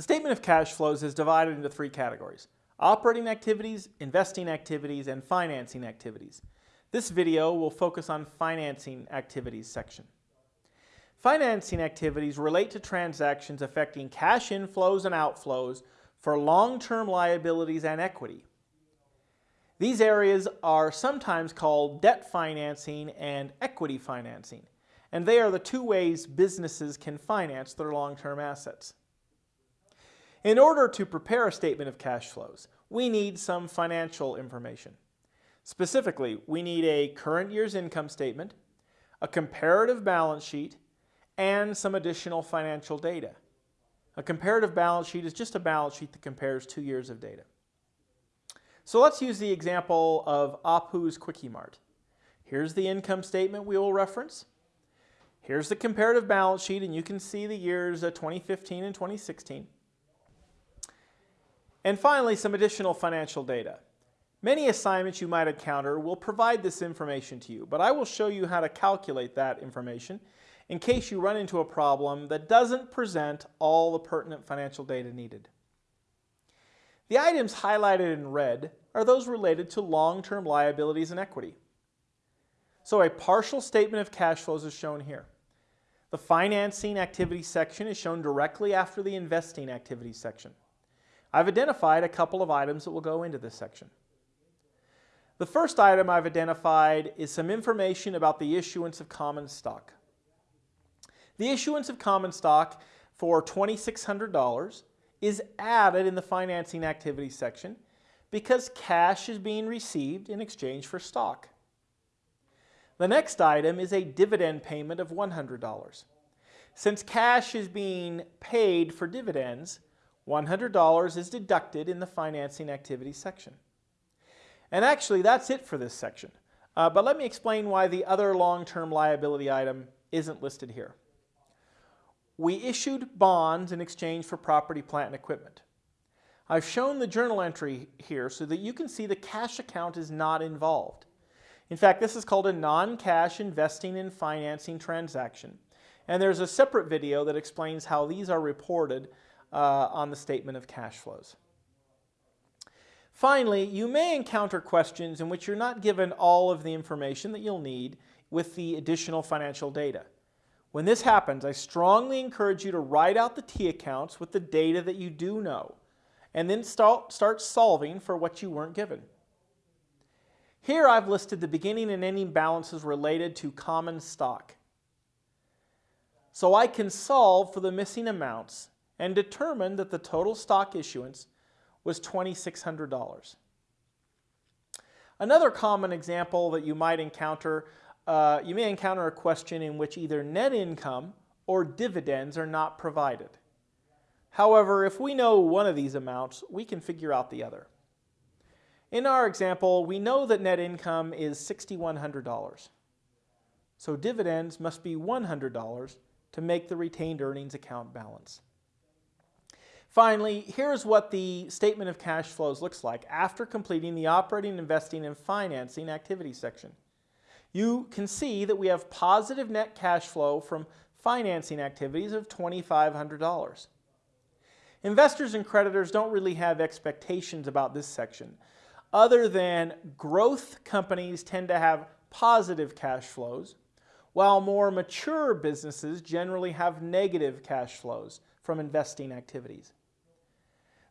The statement of cash flows is divided into three categories. Operating activities, investing activities, and financing activities. This video will focus on financing activities section. Financing activities relate to transactions affecting cash inflows and outflows for long-term liabilities and equity. These areas are sometimes called debt financing and equity financing, and they are the two ways businesses can finance their long-term assets. In order to prepare a statement of cash flows, we need some financial information. Specifically, we need a current year's income statement, a comparative balance sheet, and some additional financial data. A comparative balance sheet is just a balance sheet that compares two years of data. So let's use the example of Apu's Kwik-E-Mart. Here's the income statement we will reference. Here's the comparative balance sheet, and you can see the years 2015 and 2016. And finally, some additional financial data. Many assignments you might encounter will provide this information to you, but I will show you how to calculate that information in case you run into a problem that doesn't present all the pertinent financial data needed. The items highlighted in red are those related to long-term liabilities and equity. So a partial statement of cash flows is shown here. The financing activity section is shown directly after the investing activity section. I've identified a couple of items that will go into this section. The first item I've identified is some information about the issuance of common stock. The issuance of common stock for $2,600 is added in the financing activities section because cash is being received in exchange for stock. The next item is a dividend payment of $100. Since cash is being paid for dividends, $100 is deducted in the financing activity section. And actually, that's it for this section. Uh, but let me explain why the other long-term liability item isn't listed here we issued bonds in exchange for property, plant, and equipment. I've shown the journal entry here so that you can see the cash account is not involved. In fact, this is called a non-cash investing and financing transaction. And there's a separate video that explains how these are reported uh, on the statement of cash flows. Finally, you may encounter questions in which you're not given all of the information that you'll need with the additional financial data. When this happens, I strongly encourage you to write out the T accounts with the data that you do know, and then start, start solving for what you weren't given. Here I've listed the beginning and ending balances related to common stock. So I can solve for the missing amounts and determined that the total stock issuance was $2,600. Another common example that you might encounter uh, you may encounter a question in which either net income or dividends are not provided. However, if we know one of these amounts, we can figure out the other. In our example, we know that net income is $6,100. So dividends must be $100 to make the retained earnings account balance. Finally, here's what the statement of cash flows looks like after completing the operating, investing, and financing activity section you can see that we have positive net cash flow from financing activities of $2,500. Investors and creditors don't really have expectations about this section, other than growth companies tend to have positive cash flows, while more mature businesses generally have negative cash flows from investing activities.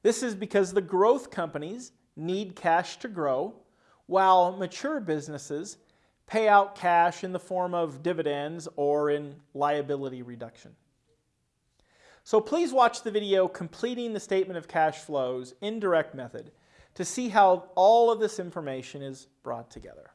This is because the growth companies need cash to grow, while mature businesses pay out cash in the form of dividends or in liability reduction. So please watch the video completing the statement of cash flows indirect method to see how all of this information is brought together.